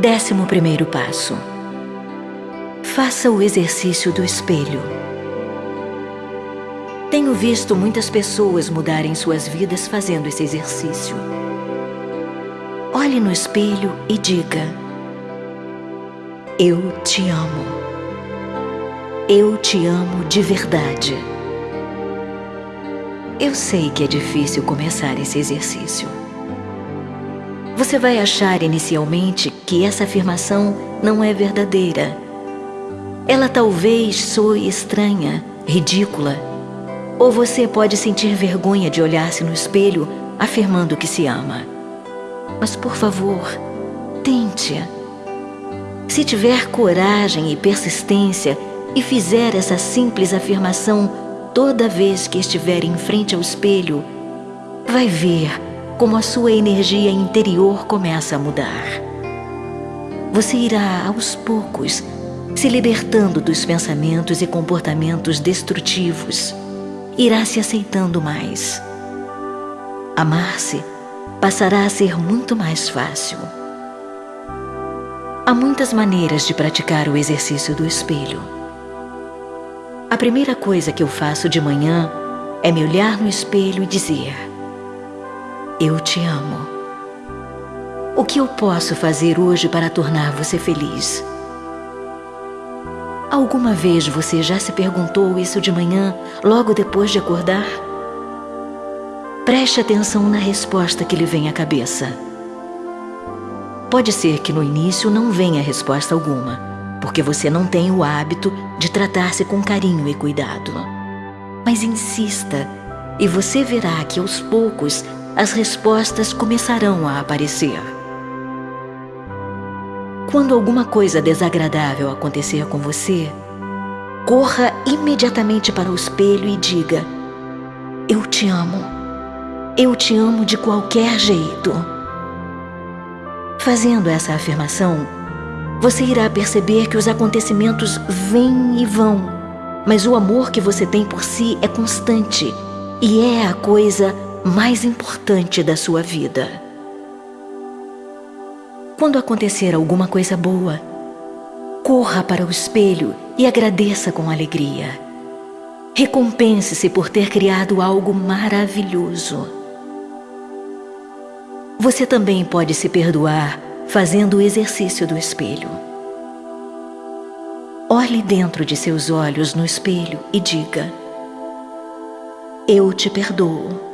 Décimo primeiro passo. Faça o exercício do espelho. Tenho visto muitas pessoas mudarem suas vidas fazendo esse exercício. Olhe no espelho e diga: Eu te amo. Eu te amo de verdade. Eu sei que é difícil começar esse exercício. Você vai achar inicialmente que essa afirmação não é verdadeira. Ela talvez soe estranha, ridícula, ou você pode sentir vergonha de olhar-se no espelho afirmando que se ama. Mas por favor, tente. Se tiver coragem e persistência e fizer essa simples afirmação toda vez que estiver em frente ao espelho, vai ver como a sua energia interior começa a mudar. Você irá, aos poucos, se libertando dos pensamentos e comportamentos destrutivos. Irá se aceitando mais. Amar-se passará a ser muito mais fácil. Há muitas maneiras de praticar o exercício do espelho. A primeira coisa que eu faço de manhã é me olhar no espelho e dizer: Eu te amo. O que eu posso fazer hoje para tornar você feliz? Alguma vez você já se perguntou isso de manhã, logo depois de acordar? Preste atenção na resposta que lhe vem à cabeça. Pode ser que no início não venha resposta alguma porque você não tem o hábito de tratar-se com carinho e cuidado. Mas insista e você verá que aos poucos as respostas começarão a aparecer. Quando alguma coisa desagradável acontecer com você, corra imediatamente para o espelho e diga: Eu te amo. Eu te amo de qualquer jeito. Fazendo essa afirmação, você irá perceber que os acontecimentos vêm e vão, mas o amor que você tem por si é constante e é a coisa mais importante da sua vida. Quando acontecer alguma coisa boa, corra para o espelho e agradeça com alegria. Recompense-se por ter criado algo maravilhoso. Você também pode se perdoar fazendo o exercício do espelho. Olhe dentro de seus olhos no espelho e diga: Eu te perdoo.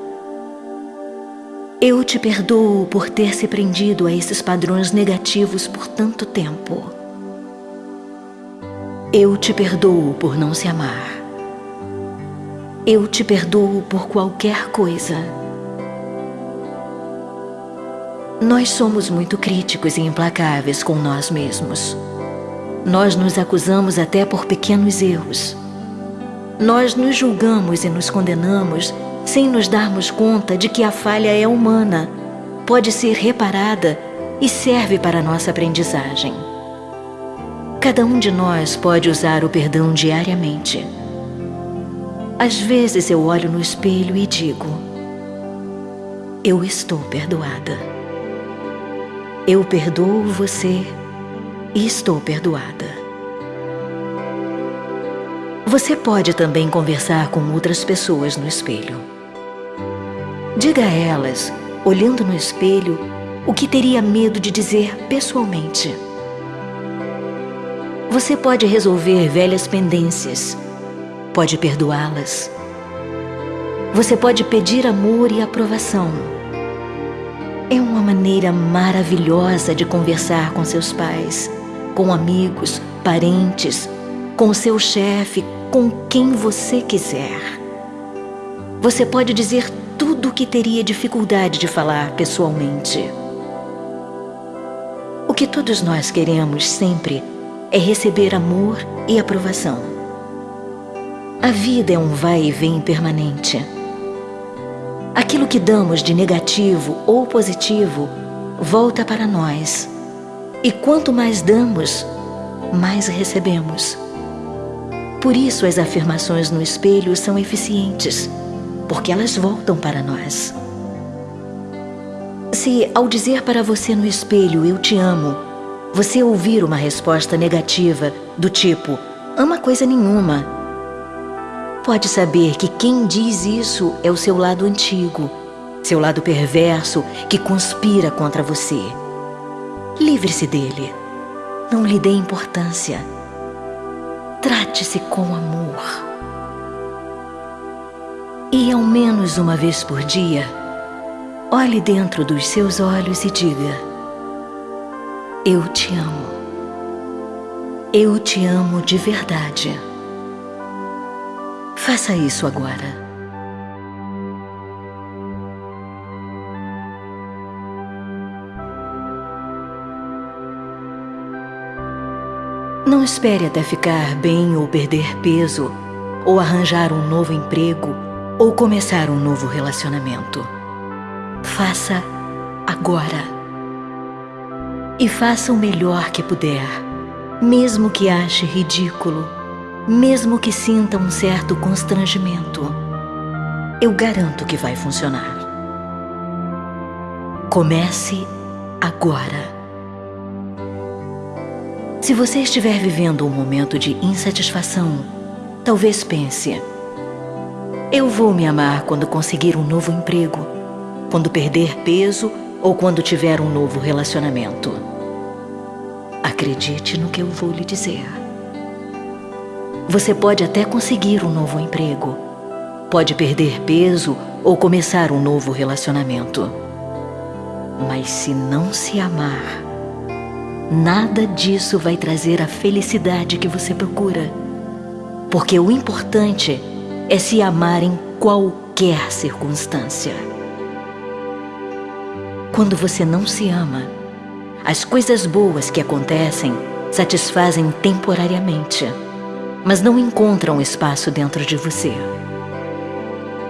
Eu te perdoo por ter se prendido a esses padrões negativos por tanto tempo. Eu te perdoo por não se amar. Eu te perdoo por qualquer coisa. Nós somos muito críticos e implacáveis com nós mesmos. Nós nos acusamos até por pequenos erros. Nós nos julgamos e nos condenamos sem nos darmos conta de que a falha é humana, pode ser reparada e serve para nossa aprendizagem. Cada um de nós pode usar o perdão diariamente. Às vezes eu olho no espelho e digo: Eu estou perdoada. Eu perdoo você e estou perdoada. Você pode também conversar com outras pessoas no espelho. Diga a elas, olhando no espelho, o que teria medo de dizer pessoalmente. Você pode resolver velhas pendências, pode perdoá-las. Você pode pedir amor e aprovação é uma maneira maravilhosa de conversar com seus pais, com amigos, parentes, com seu chefe, com quem você quiser. Você pode dizer tudo o que teria dificuldade de falar pessoalmente. O que todos nós queremos sempre é receber amor e aprovação. A vida é um vai e vem permanente. Aquilo que damos de negativo ou positivo volta para nós. E quanto mais damos, mais recebemos. Por isso as afirmações no espelho são eficientes, porque elas voltam para nós. Se ao dizer para você no espelho eu te amo, você ouvir uma resposta negativa do tipo ama coisa nenhuma, pode saber que quem diz isso é o seu lado antigo, seu lado perverso que conspira contra você. Livre-se dele. Não lhe dê importância. Trate-se com amor. E ao menos uma vez por dia, olhe dentro dos seus olhos e diga: Eu te amo. Eu te amo de verdade. Faça isso agora. Não espere até ficar bem ou perder peso, ou arranjar um novo emprego, ou começar um novo relacionamento. Faça agora. E faça o melhor que puder, mesmo que ache ridículo, mesmo que sinta um certo constrangimento. Eu garanto que vai funcionar. Comece agora. Se você estiver vivendo um momento de insatisfação, talvez pense: eu vou me amar quando conseguir um novo emprego, quando perder peso ou quando tiver um novo relacionamento. Acredite no que eu vou lhe dizer. Você pode até conseguir um novo emprego, pode perder peso ou começar um novo relacionamento. Mas se não se amar, Nada disso vai trazer a felicidade que você procura. Porque o importante é se amar em qualquer circunstância. Quando você não se ama, as coisas boas que acontecem satisfazem temporariamente, mas não encontram espaço dentro de você.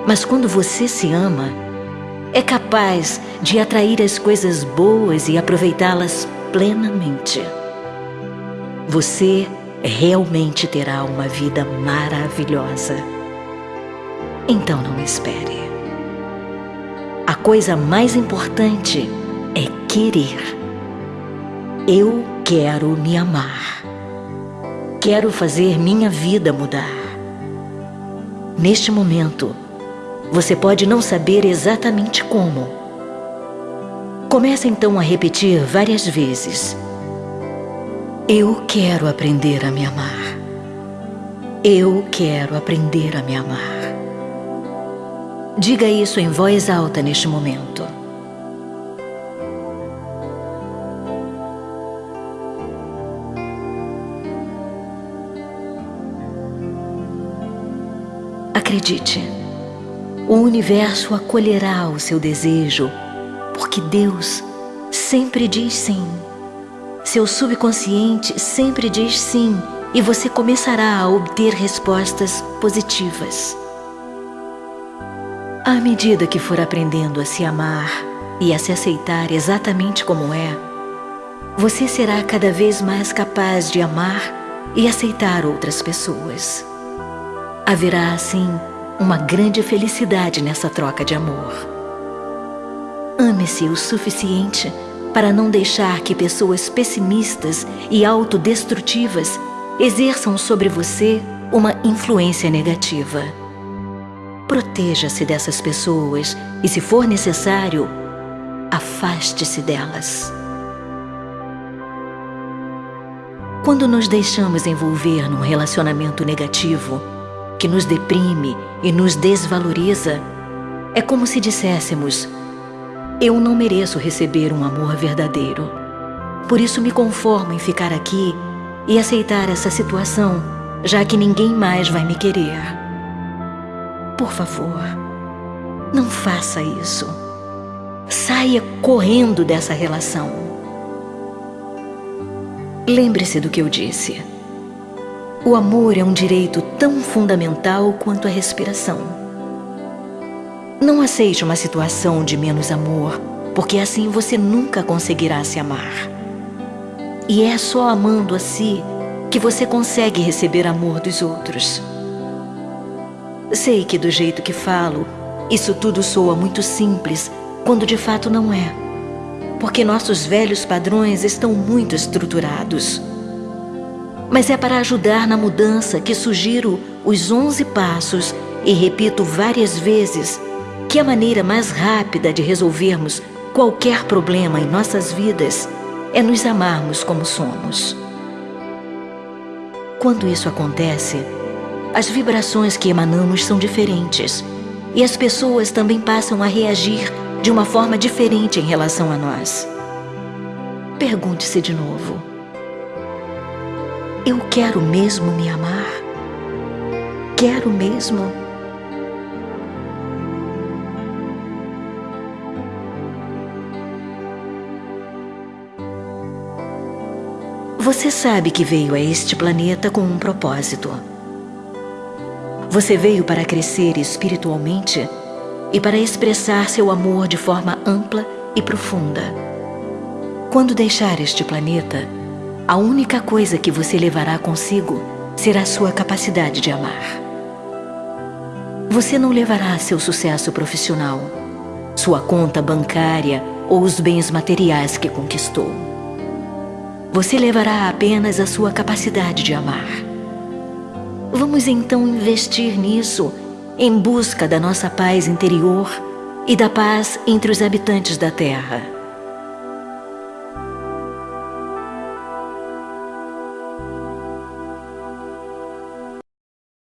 Mas quando você se ama, é capaz de atrair as coisas boas e aproveitá-las plenamente. Você realmente terá uma vida maravilhosa. Então não espere. A coisa mais importante é querer. Eu quero me amar. Quero fazer minha vida mudar. Neste momento, você pode não saber exatamente como Comece então a repetir várias vezes. Eu quero aprender a me amar. Eu quero aprender a me amar. Diga isso em voz alta neste momento. Acredite, o universo acolherá o seu desejo porque Deus sempre diz sim. Seu subconsciente sempre diz sim e você começará a obter respostas positivas. À medida que for aprendendo a se amar e a se aceitar exatamente como é, você será cada vez mais capaz de amar e aceitar outras pessoas. Haverá, assim, uma grande felicidade nessa troca de amor. Ame-se o suficiente para não deixar que pessoas pessimistas e autodestrutivas exerçam sobre você uma influência negativa. Proteja-se dessas pessoas e, se for necessário, afaste-se delas. Quando nos deixamos envolver num relacionamento negativo, que nos deprime e nos desvaloriza, é como se disséssemos eu não mereço receber um amor verdadeiro. Por isso me conformo em ficar aqui e aceitar essa situação, já que ninguém mais vai me querer. Por favor, não faça isso. Saia correndo dessa relação. Lembre-se do que eu disse. O amor é um direito tão fundamental quanto a respiração. Não aceite uma situação de menos amor, porque assim você nunca conseguirá se amar. E é só amando a si que você consegue receber amor dos outros. Sei que do jeito que falo, isso tudo soa muito simples, quando de fato não é. porque nossos velhos padrões estão muito estruturados. Mas é para ajudar na mudança que sugiro os 11 passos e repito várias vezes que a maneira mais rápida de resolvermos qualquer problema em nossas vidas é nos amarmos como somos. Quando isso acontece, as vibrações que emanamos são diferentes e as pessoas também passam a reagir de uma forma diferente em relação a nós. Pergunte-se de novo: Eu quero mesmo me amar? Quero mesmo? Você sabe que veio a este planeta com um propósito. Você veio para crescer espiritualmente e para expressar seu amor de forma ampla e profunda. Quando deixar este planeta, a única coisa que você levará consigo será sua capacidade de amar. Você não levará seu sucesso profissional, sua conta bancária ou os bens materiais que conquistou você levará apenas a sua capacidade de amar. Vamos então investir nisso, em busca da nossa paz interior e da paz entre os habitantes da Terra.